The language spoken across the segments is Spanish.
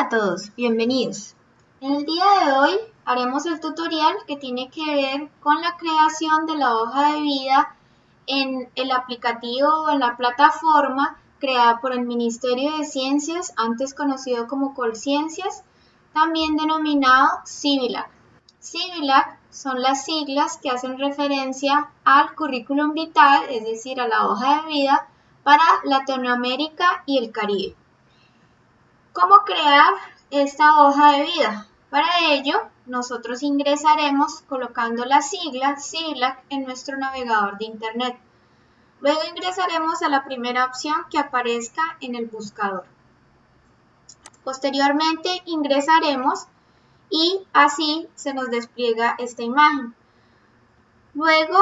A todos, bienvenidos. En el día de hoy haremos el tutorial que tiene que ver con la creación de la hoja de vida en el aplicativo o en la plataforma creada por el Ministerio de Ciencias, antes conocido como Colciencias, también denominado CIVILAC. CIVILAC son las siglas que hacen referencia al currículum vitae, es decir, a la hoja de vida para Latinoamérica y el Caribe. ¿Cómo crear esta hoja de vida? Para ello, nosotros ingresaremos colocando la sigla CIVILAC en nuestro navegador de Internet. Luego ingresaremos a la primera opción que aparezca en el buscador. Posteriormente ingresaremos y así se nos despliega esta imagen. Luego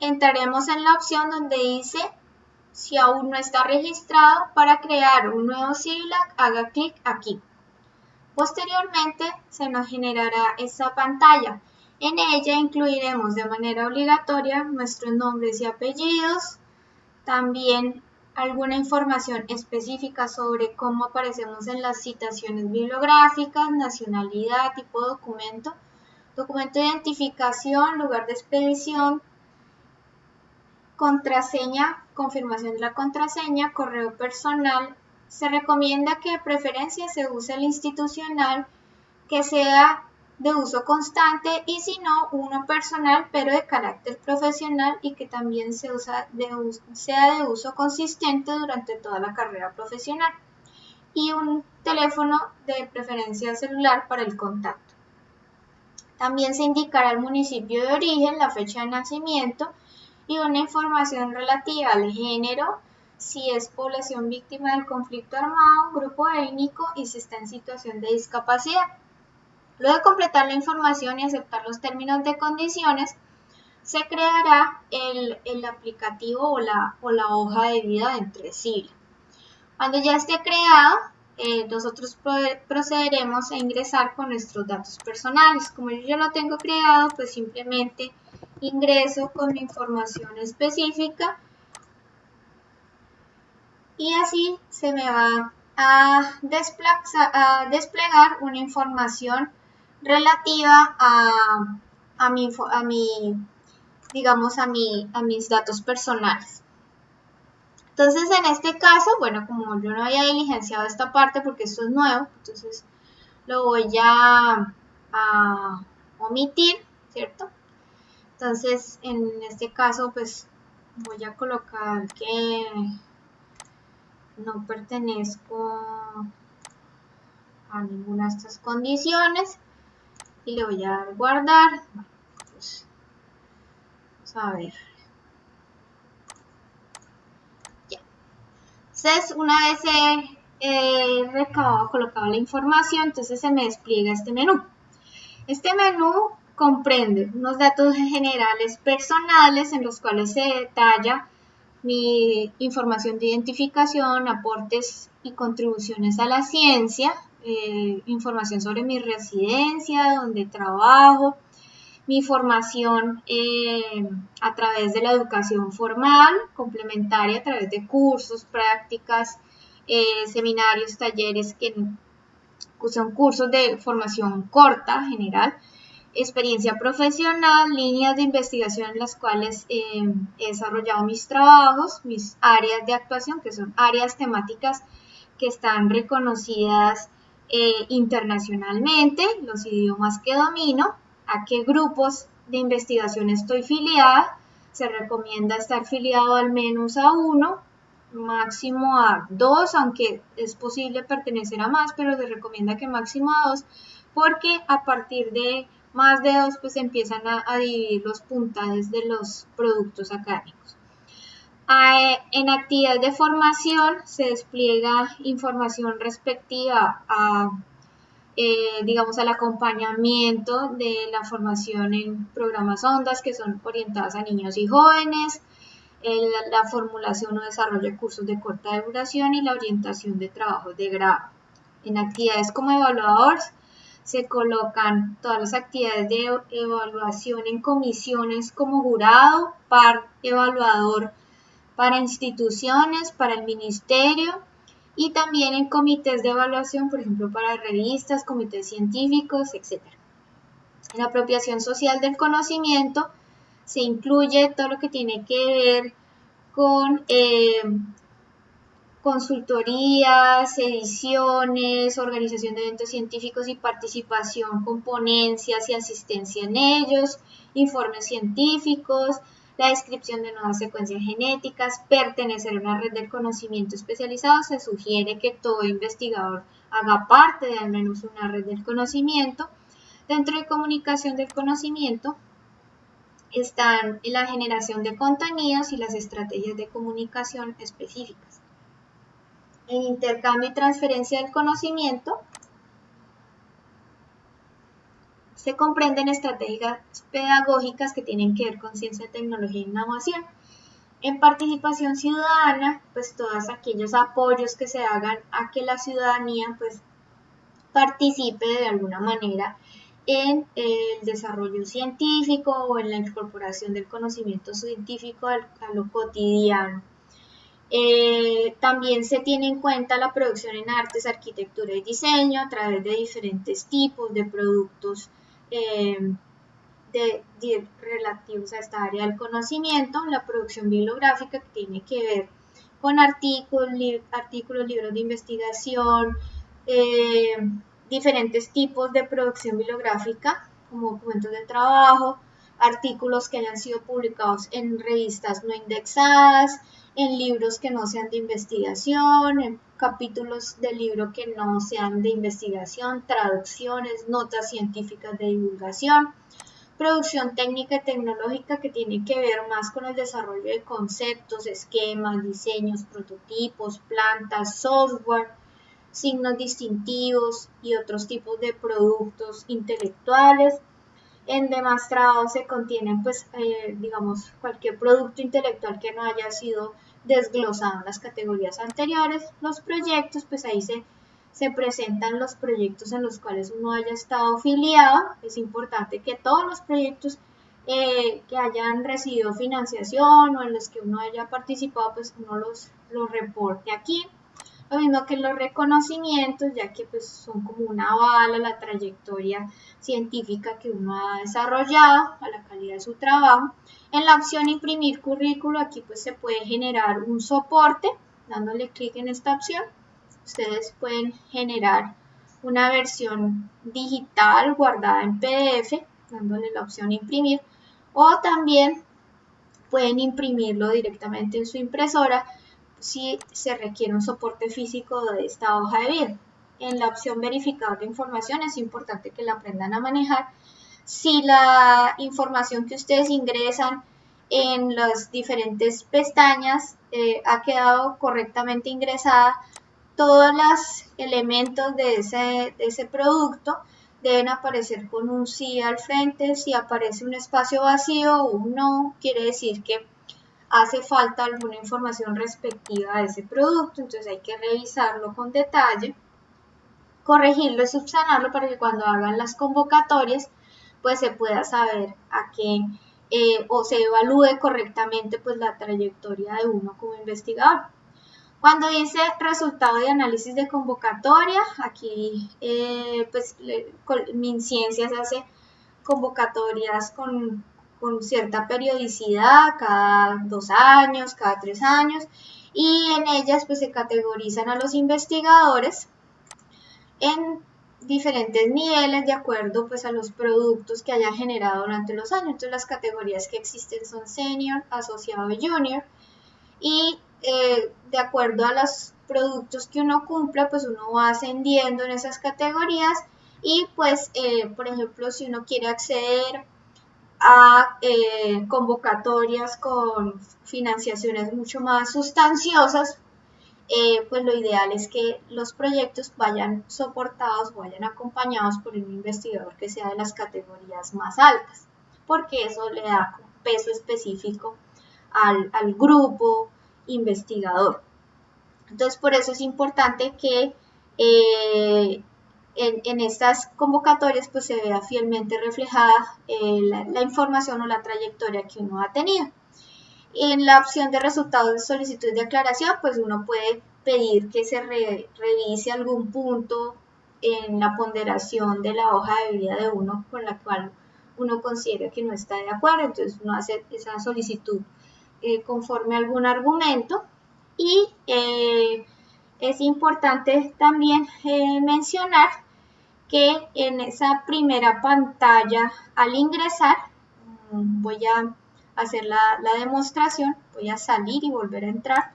entraremos en la opción donde dice si aún no está registrado para crear un nuevo CIVILAC haga clic aquí. Posteriormente se nos generará esta pantalla. En ella incluiremos de manera obligatoria nuestros nombres y apellidos, también alguna información específica sobre cómo aparecemos en las citaciones bibliográficas, nacionalidad, tipo de documento, documento de identificación, lugar de expedición, contraseña, confirmación de la contraseña, correo personal. Se recomienda que de preferencia se use el institucional, que sea de uso constante y si no, uno personal pero de carácter profesional y que también se usa sea de uso consistente durante toda la carrera profesional. Y un teléfono de preferencia celular para el contacto. También se indicará el municipio de origen, la fecha de nacimiento y una información relativa al género, si es población víctima del conflicto armado, grupo étnico y si está en situación de discapacidad. Luego de completar la información y aceptar los términos de condiciones, se creará el, aplicativo o la, o la, hoja de vida entre sí. Cuando ya esté creado, eh, nosotros procederemos a ingresar con nuestros datos personales. Como yo ya lo tengo creado, pues simplemente ingreso con mi información específica y así se me va a, a desplegar una información relativa a, a, mi, a mi, digamos, a, mi, a mis datos personales. Entonces, en este caso, bueno, como yo no había diligenciado esta parte porque esto es nuevo, entonces lo voy a, a omitir, ¿cierto? Entonces, en este caso, pues voy a colocar que no pertenezco a ninguna de estas condiciones y le voy a dar guardar. Pues, vamos a ver. Ya. Entonces, una vez he, recabado, colocado la información, entonces se me despliega este menú. Este menú comprende unos datos generales personales en los cuales se detalla mi información de identificación, aportes y contribuciones a la ciencia, eh, información sobre mi residencia, donde trabajo, mi formación eh, a través de la educación formal, complementaria a través de cursos, prácticas, eh, seminarios, talleres que son cursos de formación corta, general, experiencia profesional, líneas de investigación en las cuales he desarrollado mis trabajos, mis áreas de actuación, que son áreas temáticas que están reconocidas eh, internacionalmente, los idiomas que domino, a qué grupos de investigación estoy filiada. Se recomienda estar filiado al menos a uno, máximo a dos, aunque es posible pertenecer a más, pero se recomienda que máximo a dos, porque a partir de más de dos, pues empiezan a, dividir los puntajes de los productos académicos. En actividades de formación se despliega información respectiva a, eh, digamos, al acompañamiento de la formación en programas ONDAS que son orientadas a niños y jóvenes, la formulación o desarrollo de cursos de corta duración y la orientación de trabajos de grado. En actividades como evaluador se colocan todas las actividades de evaluación en comisiones como jurado, par evaluador, para instituciones, para el ministerio y también en comités de evaluación, por ejemplo, para revistas, comités científicos, etc. En la apropiación social del conocimiento se incluye todo lo que tiene que ver con eh, consultorías, ediciones, organización de eventos científicos y participación con ponencias y asistencia en ellos, informes científicos, la descripción de nuevas secuencias genéticas, pertenecer a una red de conocimiento especializado, se sugiere que todo investigador haga parte de al menos una red del conocimiento. Dentro de comunicación del conocimiento están la generación de contenidos y las estrategias de comunicación específicas. En intercambio y transferencia del conocimiento se comprenden estrategias pedagógicas que tienen que ver con ciencia, tecnología e innovación. En participación ciudadana, pues todos aquellos apoyos que se hagan a que la ciudadanía pues participe de alguna manera en el desarrollo científico o en la incorporación del conocimiento científico a lo cotidiano. Eh, también se tiene en cuenta la producción en artes, arquitectura y diseño a través de diferentes tipos de productos Em, de, relativos a esta área del conocimiento, la producción bibliográfica que tiene que ver con artículos, artículos libros de investigación, em, diferentes tipos de producción bibliográfica, como documentos de trabajo, artículos que hayan sido publicados en revistas no indexadas, en libros que no sean de investigación, en capítulos del libro que no sean de investigación, traducciones, notas científicas de divulgación, producción técnica y tecnológica que tiene que ver más con el desarrollo de conceptos, esquemas, diseños, prototipos, plantas, software, signos distintivos y otros tipos de productos intelectuales. En demostrado se contienen, pues, eh, digamos, cualquier producto intelectual que no haya sido desglosado las categorías anteriores. Los proyectos, pues ahí se, se presentan los proyectos en los cuales uno haya estado afiliado. Es importante que todos los proyectos eh, que hayan recibido financiación o en los que uno haya participado, pues uno los reporte aquí. Lo mismo que los reconocimientos, ya que pues son como una bala la trayectoria científica que uno ha desarrollado, a la calidad de su trabajo. En la opción imprimir currículo, aquí pues se puede generar un soporte, dándole clic en esta opción. Ustedes pueden generar una versión digital guardada en PDF, dándole la opción imprimir, o también pueden imprimirlo directamente en su impresora si se requiere un soporte físico de esta hoja de vida. En la opción verificador de información es importante que la aprendan a manejar. Si la información que ustedes ingresan en las diferentes pestañas eh, ha quedado correctamente ingresada, todos los elementos de ese, de ese producto deben aparecer con un sí al frente. Si aparece un espacio vacío o un no, quiere decir que hace falta alguna información respectiva de ese producto, entonces hay que revisarlo con detalle, corregirlo y subsanarlo para que cuando hagan las convocatorias pues se pueda saber a qué eh, o se evalúe correctamente pues la trayectoria de uno como investigador. Cuando dice resultado de análisis de convocatoria, aquí eh, pues MinCiencias hace convocatorias con con cierta periodicidad, cada dos años, cada tres años, y en ellas pues se categorizan a los investigadores en diferentes niveles de acuerdo pues a los productos que haya generado durante los años. Entonces las categorías que existen son senior, asociado y junior y eh, de acuerdo a los productos que uno cumpla pues uno va ascendiendo en esas categorías y pues eh, por ejemplo si uno quiere acceder a eh, convocatorias con financiaciones mucho más sustanciosas, eh, pues lo ideal es que los proyectos vayan soportados, vayan acompañados por un investigador que sea de las categorías más altas, porque eso le da peso específico al, grupo investigador. Entonces, por eso es importante que eh, en, estas convocatorias pues se vea fielmente reflejada eh, la, información o la trayectoria que uno ha tenido. En la opción de resultados de solicitud de aclaración, pues uno puede pedir que se revise algún punto en la ponderación de la hoja de vida de uno con la cual uno considera que no está de acuerdo, entonces uno hace esa solicitud eh, conforme a algún argumento y eh, es importante también eh, mencionar que en esa primera pantalla al ingresar mm, voy a hacer la, la demostración, voy a salir y volver a entrar.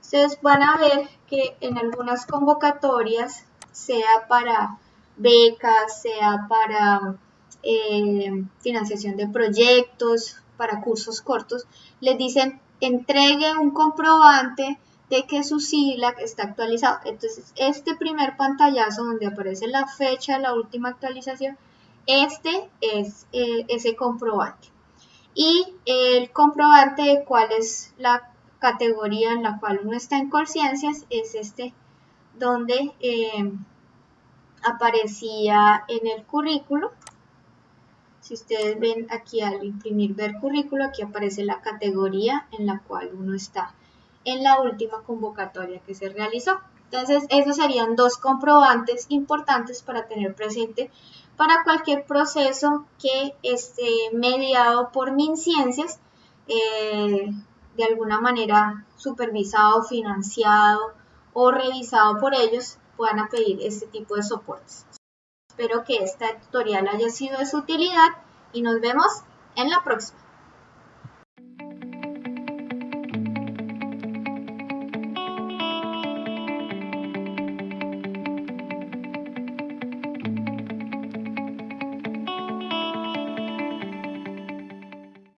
Ustedes van a ver que en algunas convocatorias, sea para becas, sea para eh, financiación de proyectos, para cursos cortos, les dicen entregue un comprobante de que su SILAC está actualizado. Entonces, este primer pantallazo donde aparece la fecha de la última actualización, este es eh, ese comprobante. Y el comprobante de cuál es la categoría en la cual uno está en conciencias es este donde eh, aparecía en el currículo. Si ustedes ven aquí al imprimir ver currículo, aquí aparece la categoría en la cual uno está en la última convocatoria que se realizó. Entonces, esos serían dos comprobantes importantes para tener presente para cualquier proceso que esté mediado por MinCiencias, eh, de alguna manera supervisado, financiado o revisado por ellos puedan pedir este tipo de soportes. Espero que esta tutorial haya sido de su utilidad y nos vemos en la próxima.